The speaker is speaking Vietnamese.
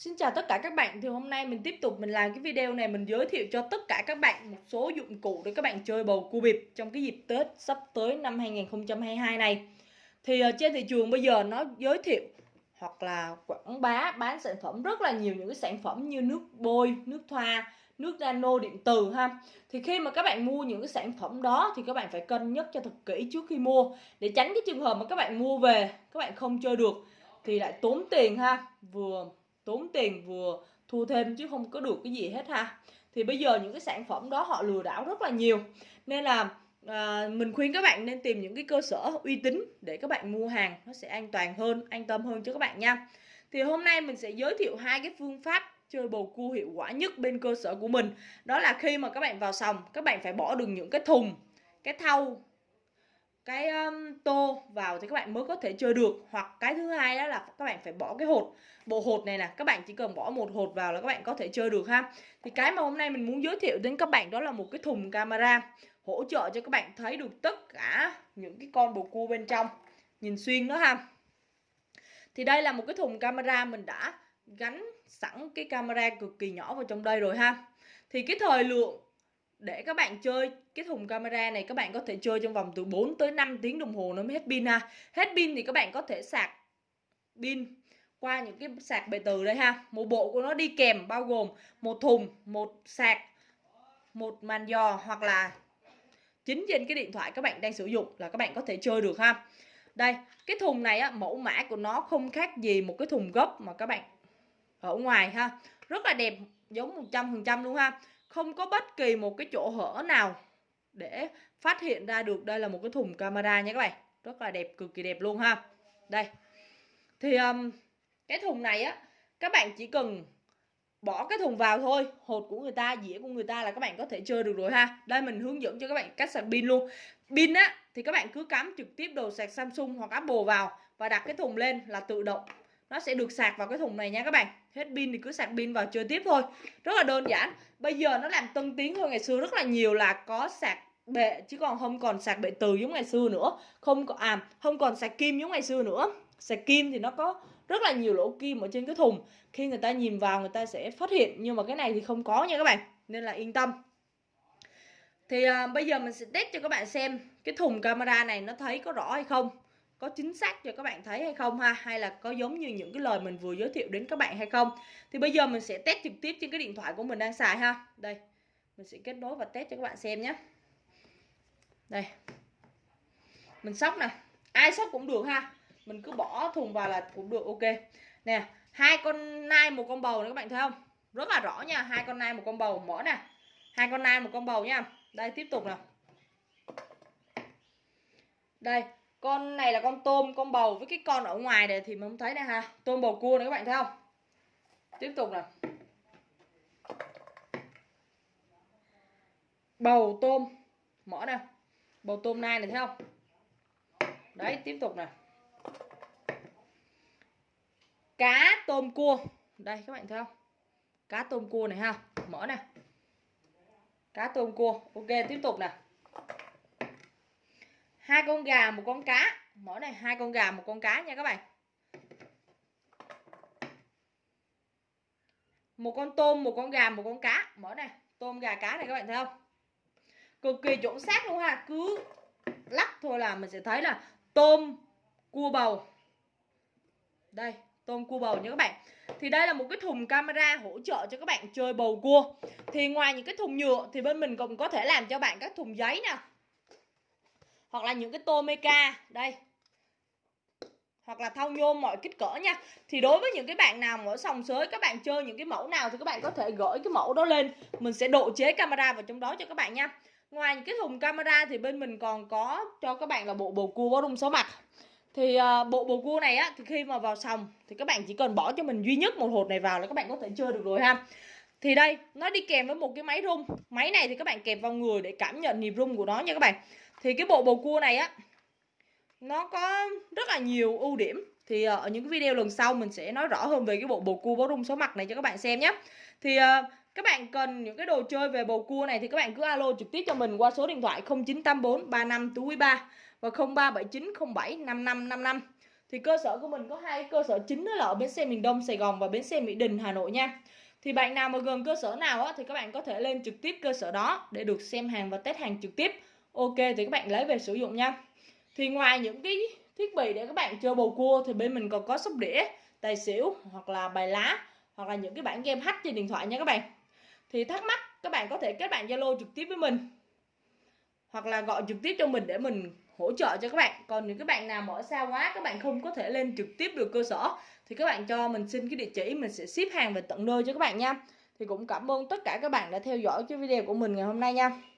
Xin chào tất cả các bạn. Thì hôm nay mình tiếp tục mình làm cái video này Mình giới thiệu cho tất cả các bạn một số dụng cụ Để các bạn chơi bầu cua bịp Trong cái dịp Tết sắp tới năm 2022 này. Thì ờ, trên thị trường bây giờ nó giới thiệu Hoặc là quảng bá bán sản phẩm rất là nhiều Những cái sản phẩm như nước bôi, nước thoa Nước nano điện từ ha. Thì khi mà các bạn mua những cái sản phẩm đó Thì các bạn phải cân nhắc cho thật kỹ trước khi mua. Để tránh cái trường hợp mà các bạn mua về Các bạn không chơi được Thì lại tốn tiền ha. Vừa tốn tiền vừa thu thêm chứ không có được cái gì hết ha. Thì bây giờ những cái sản phẩm đó họ lừa đảo rất là nhiều. Nên là à, mình khuyên các bạn nên tìm những cái cơ sở uy tín để các bạn mua hàng nó sẽ an toàn hơn an tâm hơn cho các bạn nha. Thì hôm nay mình sẽ giới thiệu hai cái phương pháp chơi bầu cua hiệu quả nhất bên cơ sở của mình. Đó là khi mà các bạn vào sòng các bạn phải bỏ được những cái thùng cái thau cái um, tô vào thì các bạn mới có thể chơi được. Hoặc cái thứ hai đó là các bạn phải bỏ cái hột. Bộ hột này nè các bạn chỉ cần bỏ một hột vào là các bạn có thể chơi được ha. Thì cái mà hôm nay mình muốn giới thiệu đến các bạn đó là một cái thùng camera hỗ trợ cho các bạn thấy được tất cả những cái con bồ cua bên trong. Nhìn xuyên đó ha. Thì đây là một cái thùng camera mình đã gắn sẵn cái camera cực kỳ nhỏ vào trong đây rồi ha. Thì cái thời lượng để các bạn chơi cái thùng camera này các bạn có thể chơi trong vòng từ 4 tới 5 tiếng đồng hồ nó mới hết pin ha. Hết pin thì các bạn có thể sạc pin qua những cái sạc bề từ đây ha. Một bộ của nó đi kèm bao gồm một thùng, một sạc, một màn giò hoặc là chính trên cái điện thoại các bạn đang sử dụng là các bạn có thể chơi được ha. Đây, cái thùng này á, mẫu mã của nó không khác gì một cái thùng gốc mà các bạn ở ngoài ha. Rất là đẹp, giống 100% luôn ha không có bất kỳ một cái chỗ hở nào để phát hiện ra được đây là một cái thùng camera nha các bạn. Rất là đẹp cực kỳ đẹp luôn ha. Đây. Thì um, cái thùng này á các bạn chỉ cần bỏ cái thùng vào thôi. Hột của người ta dĩa của người ta là các bạn có thể chơi được rồi ha. Đây mình hướng dẫn cho các bạn cách sạc pin luôn. Pin á thì các bạn cứ cắm trực tiếp đồ sạc Samsung hoặc Apple vào và đặt cái thùng lên là tự động nó sẽ được sạc vào cái thùng này nha các bạn. Hết pin thì cứ sạc pin vào chơi tiếp thôi. Rất là đơn giản. Bây giờ nó làm tân tiến hơn ngày xưa rất là nhiều là có sạc bệ chứ còn không còn sạc bệ từ giống ngày xưa nữa. Không có à không còn sạc kim giống ngày xưa nữa. Sạc kim thì nó có rất là nhiều lỗ kim ở trên cái thùng. Khi người ta nhìn vào người ta sẽ phát hiện nhưng mà cái này thì không có nha các bạn. Nên là yên tâm. Thì à, bây giờ mình sẽ test cho các bạn xem cái thùng camera này nó thấy có rõ hay không có chính xác cho các bạn thấy hay không ha? Hay là có giống như những cái lời mình vừa giới thiệu đến các bạn hay không? Thì bây giờ mình sẽ test trực tiếp trên cái điện thoại của mình đang xài ha. Đây, mình sẽ kết nối và test cho các bạn xem nhé. Đây. Mình sóc nè. Ai sóc cũng được ha. Mình cứ bỏ thùng vào là cũng được, ok. Nè, hai con nai một con bầu nữa các bạn thấy không? Rất là rõ nha, hai con nai một con bầu. Mở nè. Hai con nai một con bầu nha. Đây, tiếp tục nào đây con này là con tôm, con bầu với cái con ở ngoài này thì mình không thấy đây ha. Tôm bầu cua này các bạn thấy không? Tiếp tục nào. Bầu tôm. Mỏ nè bầu tôm nai này thấy không? Đấy, tiếp tục nè cá tôm cua. Đây, các bạn thấy không? Cá tôm cua này ha. Mỡ nè cá tôm cua. Ok, tiếp tục nè hai con gà, một con cá. Mỗi này, hai con gà, một con cá nha các bạn. Một con tôm, một con gà, một con cá. Mỗi này, tôm, gà, cá này các bạn thấy không? Cực kỳ chuẩn xác luôn ha. Cứ lắc thôi là mình sẽ thấy là tôm, cua bầu. Đây, tôm, cua bầu nha các bạn. Thì đây là một cái thùng camera hỗ trợ cho các bạn chơi bầu cua. Thì ngoài những cái thùng nhựa thì bên mình cũng có thể làm cho bạn các thùng giấy nè hoặc là những cái tô meca đây. Hoặc là thau nhôm mọi kích cỡ nha. Thì đối với những cái bạn nào ở sòng sới các bạn chơi những cái mẫu nào thì các bạn có thể gửi cái mẫu đó lên. Mình sẽ độ chế camera vào trong đó cho các bạn nha. Ngoài những cái thùng camera thì bên mình còn có cho các bạn là bộ bồ cua có rung số mặt. Thì uh, bộ bồ cua này á thì khi mà vào sòng thì các bạn chỉ cần bỏ cho mình duy nhất một hột này vào là các bạn có thể chơi được rồi ha thì đây, nó đi kèm với một cái máy rung. Máy này thì các bạn kẹp vào người để cảm nhận nhịp rung của nó nha các bạn. Thì cái bộ bầu cua này á, nó có rất là nhiều ưu điểm. Thì ờ, ở những cái video lần sau mình sẽ nói rõ hơn về cái bộ bầu cua bó rung số mặt này cho các bạn xem nhé. Thì ờ, các bạn cần những cái đồ chơi về bầu cua này thì các bạn cứ alo trực tiếp cho mình qua số điện thoại 0984 35 túi 3 và 0379 07 5555 thì cơ sở của mình có hai cơ sở chính đó là ở bến xe miền Đông Sài Gòn và bến xe Mỹ Đình, Hà Nội nha thì bạn nào mà gần cơ sở nào á, thì các bạn có thể lên trực tiếp cơ sở đó để được xem hàng và test hàng trực tiếp. Ok thì các bạn lấy về sử dụng nha. Thì ngoài những cái thiết bị để các bạn chơi bầu cua thì bên mình còn có sóc đĩa tài xỉu hoặc là bài lá hoặc là những cái bản game hack trên điện thoại nha các bạn. Thì thắc mắc các bạn có thể kết bạn zalo trực tiếp với mình hoặc là gọi trực tiếp cho mình để mình hỗ trợ cho các bạn. Còn những các bạn nào mà ở xa quá, các bạn không có thể lên trực tiếp được cơ sở, thì các bạn cho mình xin cái địa chỉ, mình sẽ ship hàng về tận nơi cho các bạn nha. Thì cũng cảm ơn tất cả các bạn đã theo dõi cái video của mình ngày hôm nay nha.